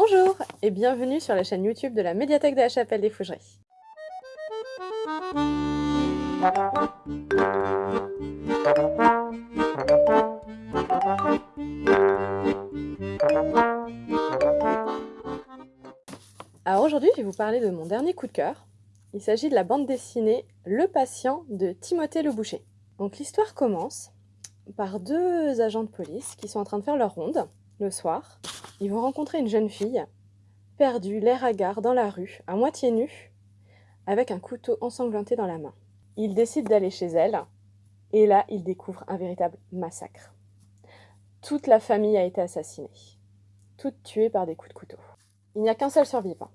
Bonjour et bienvenue sur la chaîne YouTube de la médiathèque de la Chapelle des Fougeries. Alors aujourd'hui, je vais vous parler de mon dernier coup de cœur. Il s'agit de la bande dessinée Le patient de Timothée Le Boucher. Donc l'histoire commence par deux agents de police qui sont en train de faire leur ronde le soir. Ils vont rencontrer une jeune fille, perdue, l'air hagard, dans la rue, à moitié nue, avec un couteau ensanglanté dans la main. Ils décident d'aller chez elle, et là, ils découvrent un véritable massacre. Toute la famille a été assassinée, toute tuée par des coups de couteau. Il n'y a qu'un seul survivant,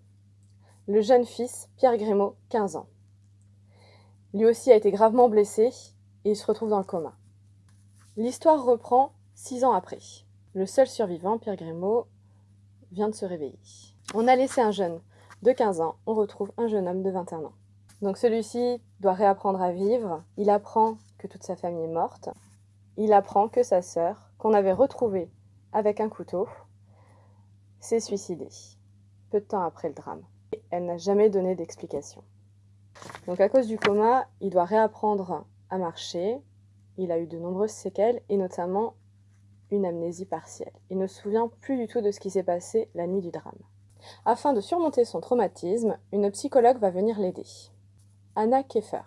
le jeune fils, Pierre Grémaud, 15 ans. Lui aussi a été gravement blessé, et il se retrouve dans le coma. L'histoire reprend six ans après. Le seul survivant, Pierre Grémaud, vient de se réveiller. On a laissé un jeune de 15 ans, on retrouve un jeune homme de 21 ans. Donc celui-ci doit réapprendre à vivre, il apprend que toute sa famille est morte, il apprend que sa sœur, qu'on avait retrouvée avec un couteau, s'est suicidée, peu de temps après le drame. Elle n'a jamais donné d'explication. Donc à cause du coma, il doit réapprendre à marcher, il a eu de nombreuses séquelles, et notamment amnésie partielle. Il ne se souvient plus du tout de ce qui s'est passé la nuit du drame. Afin de surmonter son traumatisme, une psychologue va venir l'aider. Anna Keffer.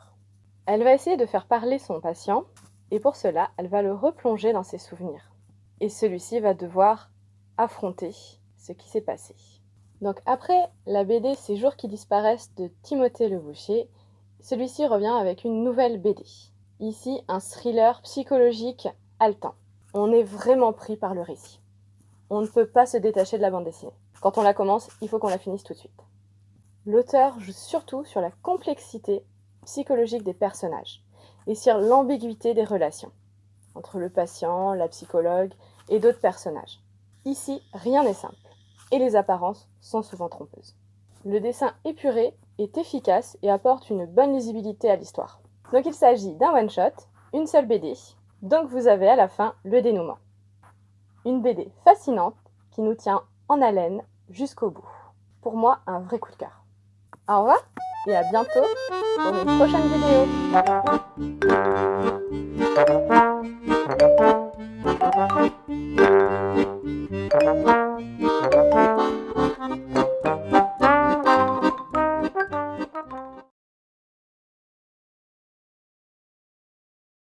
Elle va essayer de faire parler son patient, et pour cela, elle va le replonger dans ses souvenirs. Et celui-ci va devoir affronter ce qui s'est passé. Donc après la BD Ces jours qui disparaissent de Timothée Le Boucher, celui-ci revient avec une nouvelle BD. Ici, un thriller psychologique haletant on est vraiment pris par le récit. On ne peut pas se détacher de la bande dessinée. Quand on la commence, il faut qu'on la finisse tout de suite. L'auteur joue surtout sur la complexité psychologique des personnages et sur l'ambiguïté des relations entre le patient, la psychologue et d'autres personnages. Ici, rien n'est simple et les apparences sont souvent trompeuses. Le dessin épuré est efficace et apporte une bonne lisibilité à l'histoire. Donc il s'agit d'un one-shot, une seule BD, donc vous avez à la fin le dénouement. Une BD fascinante qui nous tient en haleine jusqu'au bout. Pour moi, un vrai coup de cœur. Au revoir et à bientôt pour une prochaine vidéo.